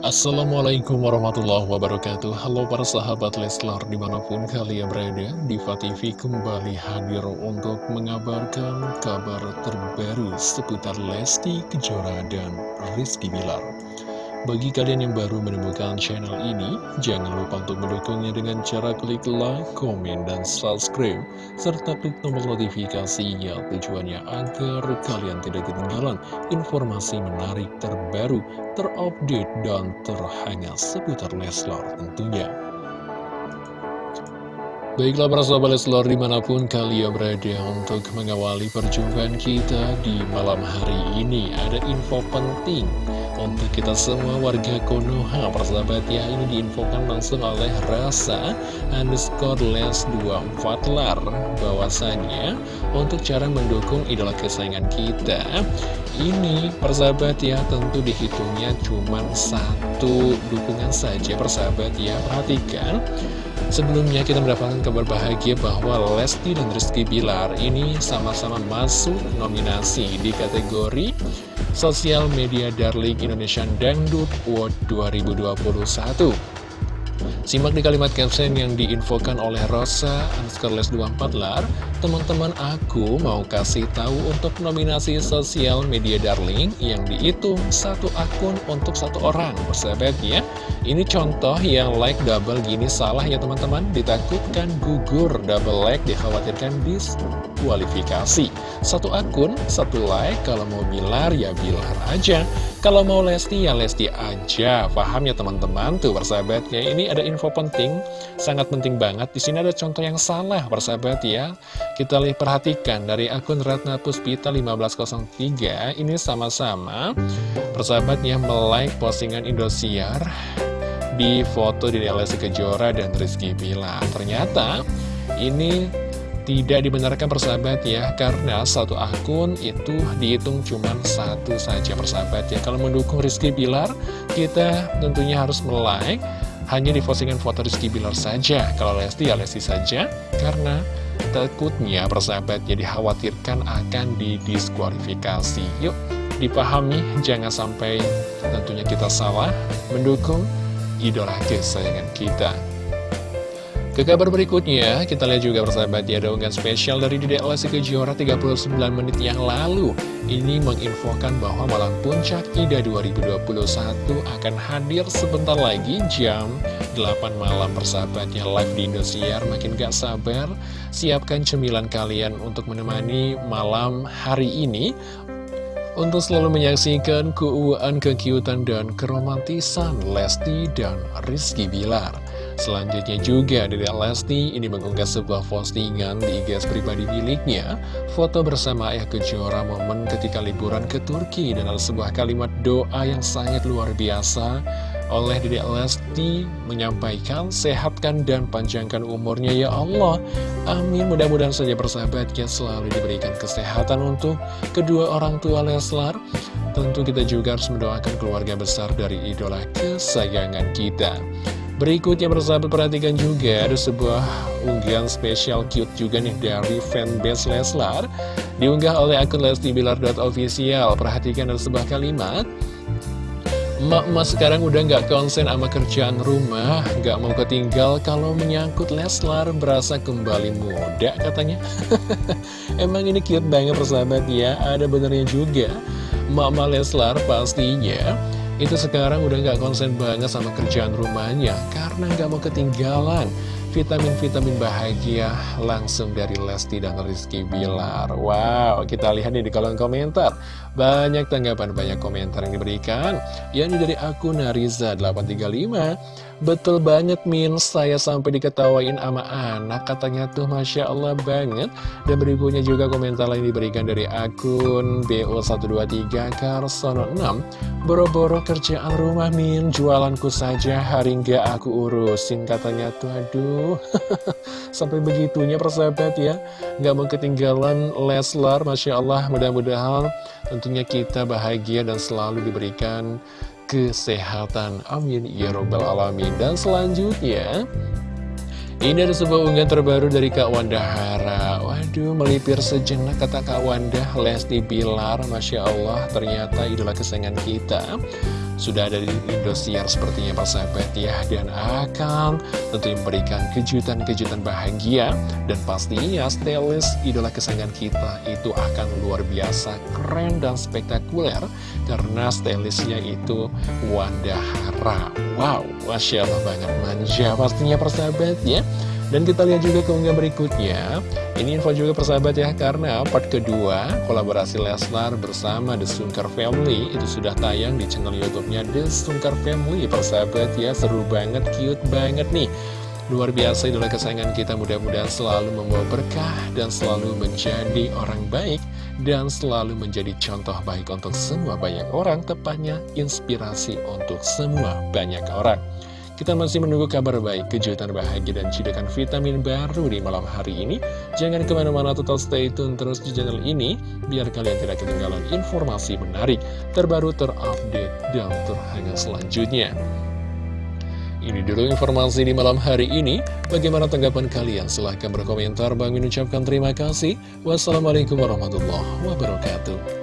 Assalamualaikum warahmatullahi wabarakatuh. Halo para sahabat Leslar di mana pun kalian berada Diva TV kembali hadir untuk mengabarkan kabar terbaru seputar Lesti Kejora dan Rizky Bilar bagi kalian yang baru menemukan channel ini, jangan lupa untuk mendukungnya dengan cara klik like, komen, dan subscribe, serta klik tombol notifikasinya tujuannya agar kalian tidak ketinggalan informasi menarik terbaru, terupdate, dan terhangat seputar Leslar tentunya. Baiklah para sahabat Leslar di mana pun kalian berada untuk mengawali perjumpaan kita di malam hari ini Ada info penting untuk kita semua warga Konoha. Persahabat ya ini diinfokan langsung oleh Rasa underscore les 24 lar. Bahwasannya untuk cara mendukung idola kesayangan kita ini persahabat ya tentu dihitungnya cuma satu dukungan saja persahabat ya. Perhatikan Sebelumnya kita mendapatkan kabar bahagia bahwa Lesti dan Rizky Bilar ini sama-sama masuk nominasi di kategori Sosial Media Darling Indonesian Dangdut Award 2021 Simak di kalimat caption yang diinfokan oleh Rosa underscore les 24 lar. Teman-teman aku mau kasih tahu untuk nominasi sosial media darling yang dihitung satu akun untuk satu orang Persahabat ya Ini contoh yang like double gini salah ya teman-teman. Ditakutkan gugur double like dikhawatirkan diskualifikasi Satu akun, satu like Kalau mau bilar ya bilar aja. Kalau mau Lesti ya Lesti aja. Paham ya teman-teman? Tuh persahabatnya ini ada info penting Sangat penting banget. Di sini ada contoh yang salah persahabat ya. Kita lihat perhatikan dari akun Ratna Puspita 1503 ini sama-sama. Persahabatnya melike postingan Indosiar di foto di Lesti Kejora dan Rizky Bila. Ternyata ini tidak dibenarkan persahabat ya Karena satu akun itu dihitung cuma satu saja persahabat ya. Kalau mendukung Rizky Bilar Kita tentunya harus melike Hanya di postingan foto Rizky Bilar saja. Kalau Lesti ya Lesti saja Karena takutnya persahabat jadi khawatirkan akan didiskualifikasi. Yuk dipahami jangan sampai tentunya kita salah mendukung idola kesayangan kita ke kabar berikutnya, kita lihat juga persahabat ya spesial dari Dede Lesti Kejora 39 menit yang lalu. Ini menginfokan bahwa malam puncak IDA 2021 akan hadir sebentar lagi jam 8 malam persahabatnya live di Indosiar. Makin gak sabar, siapkan cemilan kalian untuk menemani malam hari ini untuk selalu menyaksikan keuuan, kekiutan, dan keromantisan Lesti dan Rizky Bilar. Selanjutnya juga dari Lesti ini mengunggah sebuah postingan di IG pribadi miliknya Foto bersama ayah kejora momen ketika liburan ke Turki Dan sebuah kalimat doa yang sangat luar biasa oleh Dede Lesti menyampaikan sehatkan dan panjangkan umurnya ya Allah. Amin. Mudah-mudahan saja persahabatnya selalu diberikan kesehatan untuk kedua orang tua Leslar. Tentu kita juga harus mendoakan keluarga besar dari idola kesayangan kita. Berikutnya persahabat perhatikan juga ada sebuah unggahan spesial cute juga nih dari fanbase Leslar. Diunggah oleh akun lestibilar.official Perhatikan ada sebuah kalimat Emak-emak sekarang udah nggak konsen sama kerjaan rumah Nggak mau ketinggal kalau menyangkut Leslar berasa kembali muda katanya Emang ini cute banget persahabat ya Ada benernya juga Emak-emak Leslar pastinya itu sekarang udah gak konsen banget sama kerjaan rumahnya karena gak mau ketinggalan vitamin-vitamin bahagia langsung dari Lesti dan Rizky Bilar. Wow, kita lihat nih di kolom komentar. Banyak tanggapan, banyak komentar yang diberikan. Yang dari akun Nariza835. Betul banget Min, saya sampai diketawain sama anak. Katanya tuh Masya Allah banget. Dan berikutnya juga komentar lain diberikan dari akun BO123 Karsono 6 Boro-boro kerjaan rumah Min, jualanku saja. Hari nggak aku urusin katanya tuh. Aduh. Sampai begitunya persahabat ya. Nggak mau ketinggalan Leslar Masya Allah. Mudah-mudahan tentunya kita bahagia dan selalu diberikan kesehatan. Amin. Ya Robbal Alamin. Dan selanjutnya, ini ada sebuah unggahan terbaru dari Kak Wanda Hara. Waduh, melipir sejenak kata Kak Wanda, Lesti Bilar. Masya Allah, ternyata idola kesayangan kita. Sudah ada di Indosiar sepertinya persahabat ya. Dan akan tentu memberikan kejutan-kejutan bahagia. Dan pastinya stylist idola kesayangan kita itu akan luar biasa keren dan spektakuler. Karena stylistnya itu Wanda Hara Wow, Masya Allah banget manja pastinya persahabat ya dan kita lihat juga keunggah berikutnya. Ini info juga persahabat ya Karena part kedua kolaborasi Leslar bersama The Sungkar Family Itu sudah tayang di channel Youtubenya The Sungkar Family. Persahabat ya seru banget, cute banget nih. Luar biasa idola kesayangan kita. Mudah-mudahan selalu membawa berkah dan selalu menjadi orang baik dan selalu menjadi contoh baik untuk semua banyak orang, tepatnya inspirasi untuk semua banyak orang. Kita masih menunggu kabar baik, kejutan bahagia, dan cidakan vitamin baru di malam hari ini. Jangan ke mana-mana total stay tune terus di channel ini, biar kalian tidak ketinggalan informasi menarik, terbaru, terupdate, dan terhangat selanjutnya. Ini dulu informasi di malam hari ini. Bagaimana tanggapan kalian? Silahkan berkomentar. Bang ucapkan terima kasih. Wassalamualaikum warahmatullahi wabarakatuh.